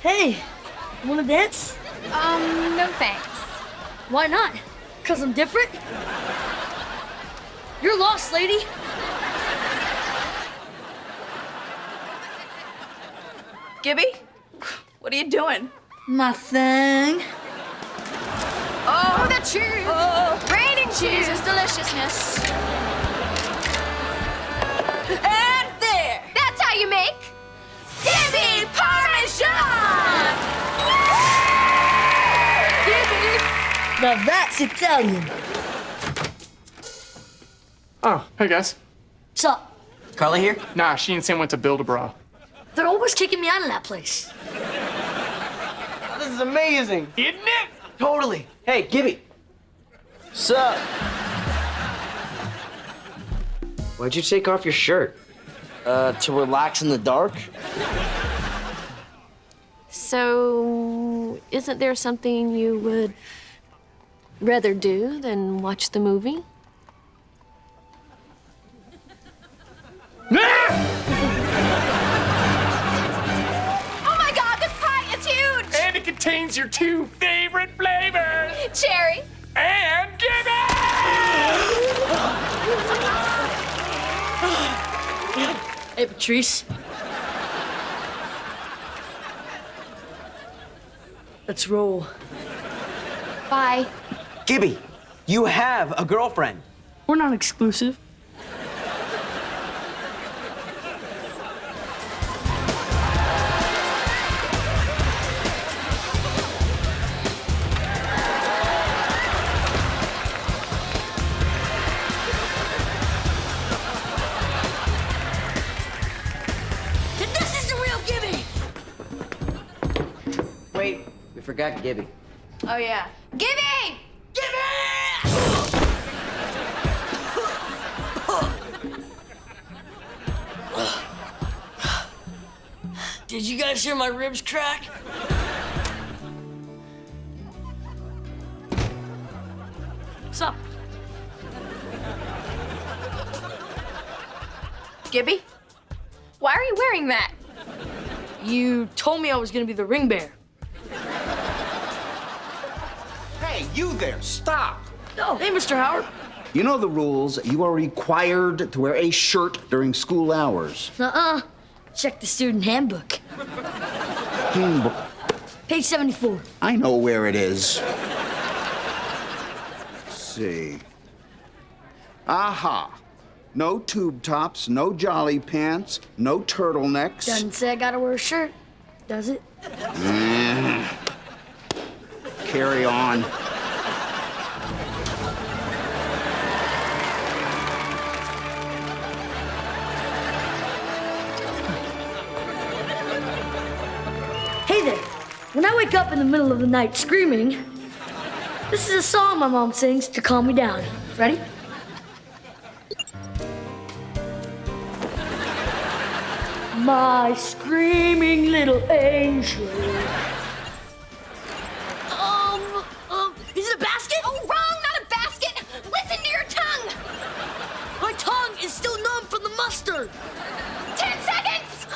Hey, wanna dance? Um, no thanks. Why not? Cause I'm different? You're lost, lady. Gibby, what are you doing? My thing. Oh, the cheese! Oh, Raining cheese is deliciousness. and Now that's Italian. Oh, hey guys. What's up? Carly here? Nah, she and Sam went to build a bra. They're always kicking me out of that place. This is amazing. Isn't it? Totally. Hey, Gibby. Sup? Why'd you take off your shirt? Uh, to relax in the dark? So, isn't there something you would rather do than watch the movie? Oh my god, this pie is huge! And it contains your two favorite flavors. Cherry. And Gibby! Hey, Patrice. Let's roll. Bye. Gibby, you have a girlfriend. We're not exclusive. This is the real Gibby! Wait, we forgot Gibby. Oh yeah. Gibby! Did you guys hear my ribs crack? What's up? Gibby? Why are you wearing that? You told me I was gonna be the ring bearer. Hey, you there, stop! Oh, hey, Mr. Howard. You know the rules. You are required to wear a shirt during school hours. Uh-uh. Check the student handbook. Handbook. Page 74. I know where it is. Let's see. Aha. No tube tops, no jolly pants, no turtlenecks. Doesn't say I gotta wear a shirt, does it? Eh. Carry on. I wake up in the middle of the night screaming, this is a song my mom sings to calm me down. Ready? My screaming little angel. Um, um, is it a basket? Oh, wrong, not a basket! Listen to your tongue! My tongue is still numb from the mustard. Ten seconds!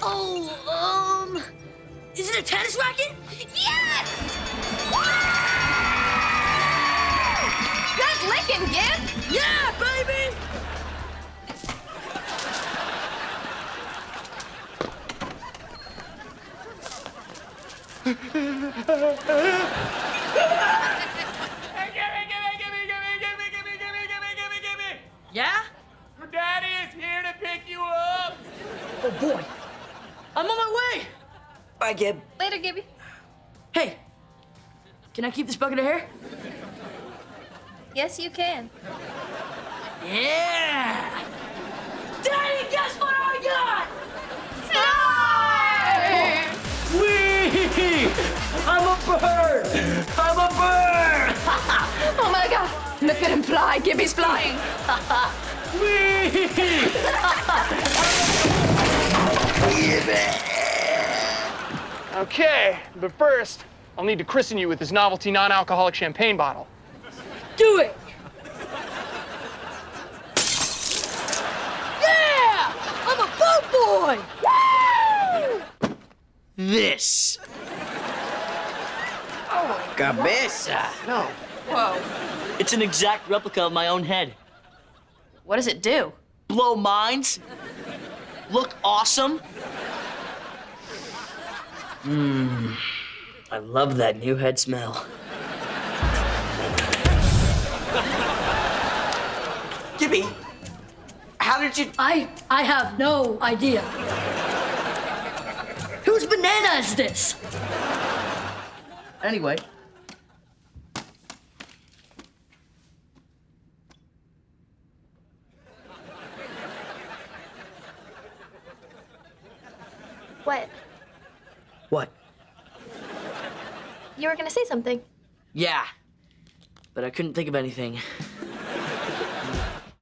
Oh, um, is it a tennis racket? Yes! Good licking, Gib! Yeah, baby! yeah? Your daddy is here to pick you up! Oh, boy. I'm on my way! Bye, Gib. Later, Gibby. Hey, can I keep this bucket of hair? Yes, you can. Yeah. Daddy, guess what I got? Whee! I'm a bird! I'm a bird! Oh my god! Look at him fly. Gibby's flying. Whee! Okay, but first, I'll need to christen you with this novelty non-alcoholic champagne bottle. Do it. Yeah! I'm a boat boy. Woo! this. Oh, Cabeza. No. Whoa. It's an exact replica of my own head. What does it do? Blow minds. Look awesome. Mmm. I love that new head smell. Gibby, how did you? I I have no idea. Whose banana is this? Anyway. What? What? You were gonna say something. Yeah. But I couldn't think of anything.